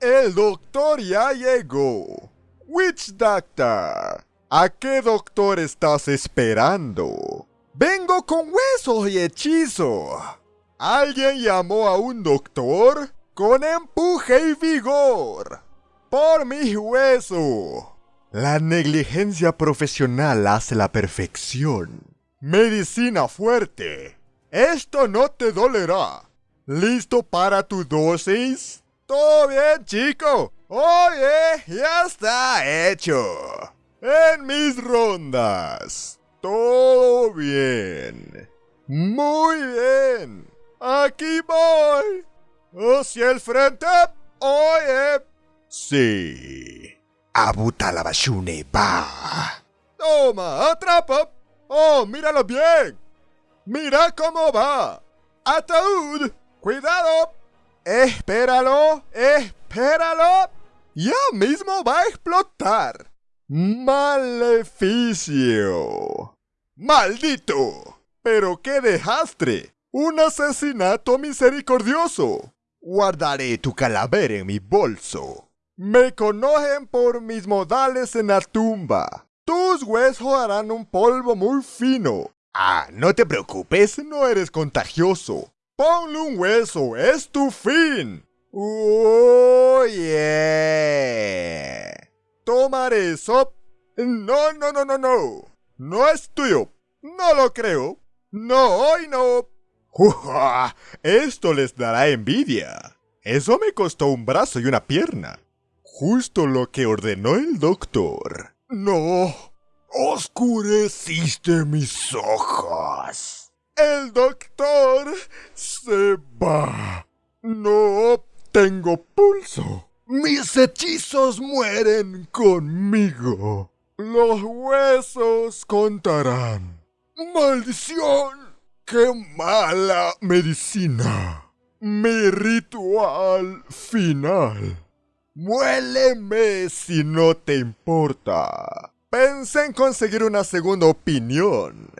El doctor ya llegó. Witch Doctor. ¿A qué doctor estás esperando? Vengo con huesos y hechizo. ¿Alguien llamó a un doctor? Con empuje y vigor. Por mis huesos. La negligencia profesional hace la perfección. Medicina fuerte. Esto no te dolerá. ¿Listo para tu dosis? Todo bien, chico. Oye, ya está hecho. En mis rondas. Todo bien. Muy bien. Aquí voy. Hacia el frente. Oye. Sí. Abuta la bashune, va. Toma, atrapa. Oh, míralo bien. Mira cómo va. Ataúd. Cuidado. Espéralo. Espéralo. Ya mismo va a explotar. Maleficio. Maldito. Pero qué desastre. Un asesinato misericordioso. Guardaré tu calavera en mi bolso. Me conocen por mis modales en la tumba. Tus huesos harán un polvo muy fino. Ah, no te preocupes, no eres contagioso. Ponle un hueso, es tu fin. Oh, yeah. Tomaré eso. No, no, no, no, no. No es tuyo. No lo creo. No, hoy no. Esto les dará envidia. Eso me costó un brazo y una pierna. Justo lo que ordenó el doctor. No. Oscureciste mis ojos. El doctor se va. No tengo pulso. Mis hechizos mueren conmigo. Los huesos contarán. ¡Maldición! ¡Qué mala medicina! Mi ritual final. Muéleme si no te importa. Pensé en conseguir una segunda opinión.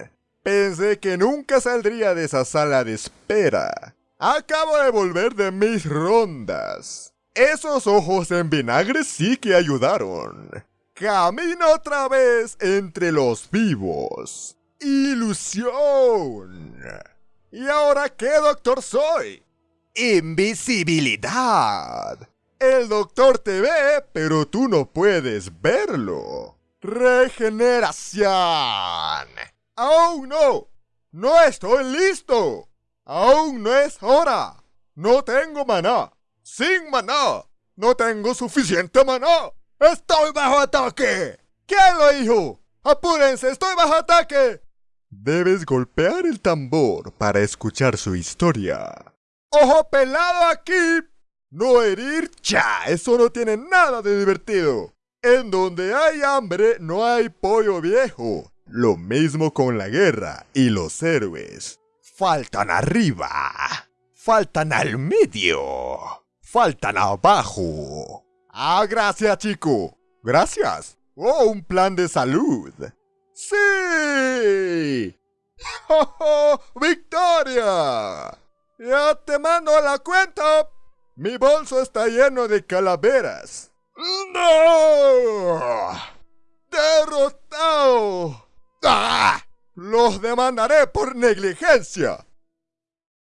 Pensé que nunca saldría de esa sala de espera. Acabo de volver de mis rondas. Esos ojos en vinagre sí que ayudaron. Camino otra vez entre los vivos. Ilusión. ¿Y ahora qué doctor soy? Invisibilidad. El doctor te ve, pero tú no puedes verlo. Regeneración. ¡Aún no! ¡No estoy listo! ¡Aún no es hora! ¡No tengo maná! ¡Sin maná! ¡No tengo suficiente maná! ¡Estoy bajo ataque! ¿Quién lo dijo? ¡Apúrense! ¡Estoy bajo ataque! Debes golpear el tambor para escuchar su historia. ¡Ojo pelado aquí! No herir, cha, eso no tiene nada de divertido. En donde hay hambre no hay pollo viejo. Lo mismo con la guerra y los héroes. Faltan arriba. Faltan al medio. Faltan abajo. Ah, gracias, chico. Gracias. Oh, un plan de salud. ¡Sí! Victoria ¡Ya te mando la cuenta! Mi bolso está lleno de calaveras. ¡No! Demandaré por negligencia.